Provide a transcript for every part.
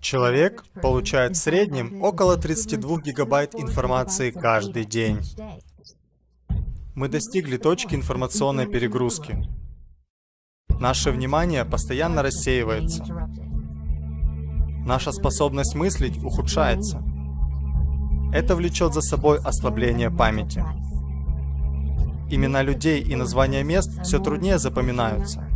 Человек получает в среднем около 32 гигабайт информации каждый день. Мы достигли точки информационной перегрузки. Наше внимание постоянно рассеивается. Наша способность мыслить ухудшается. Это влечет за собой ослабление памяти. Имена людей и названия мест все труднее запоминаются.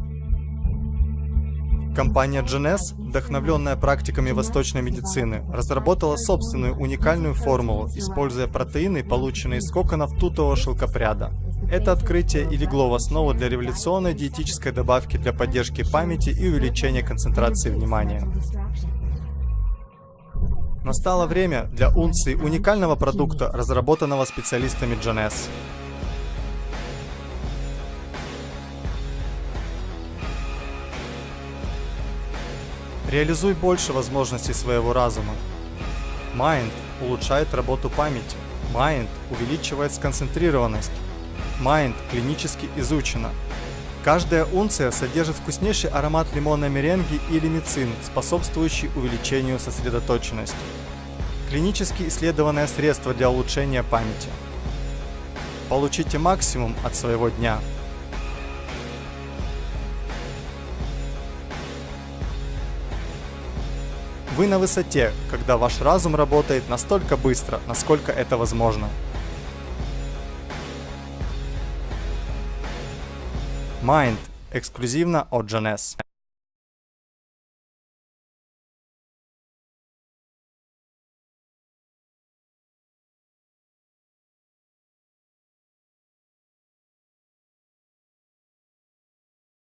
Компания GNS, вдохновленная практиками восточной медицины, разработала собственную уникальную формулу, используя протеины, полученные из коконов тутового шелкопряда. Это открытие и легло в основу для революционной диетической добавки для поддержки памяти и увеличения концентрации внимания. Настало время для унции уникального продукта, разработанного специалистами GNS. Реализуй больше возможностей своего разума. Mind улучшает работу памяти. Mind увеличивает сконцентрированность. Mind клинически изучена. Каждая унция содержит вкуснейший аромат лимонной меренги или мицин, способствующий увеличению сосредоточенности. Клинически исследованное средство для улучшения памяти. Получите максимум от своего дня. Вы на высоте, когда ваш разум работает настолько быстро, насколько это возможно. Mind. Эксклюзивно от Джанес.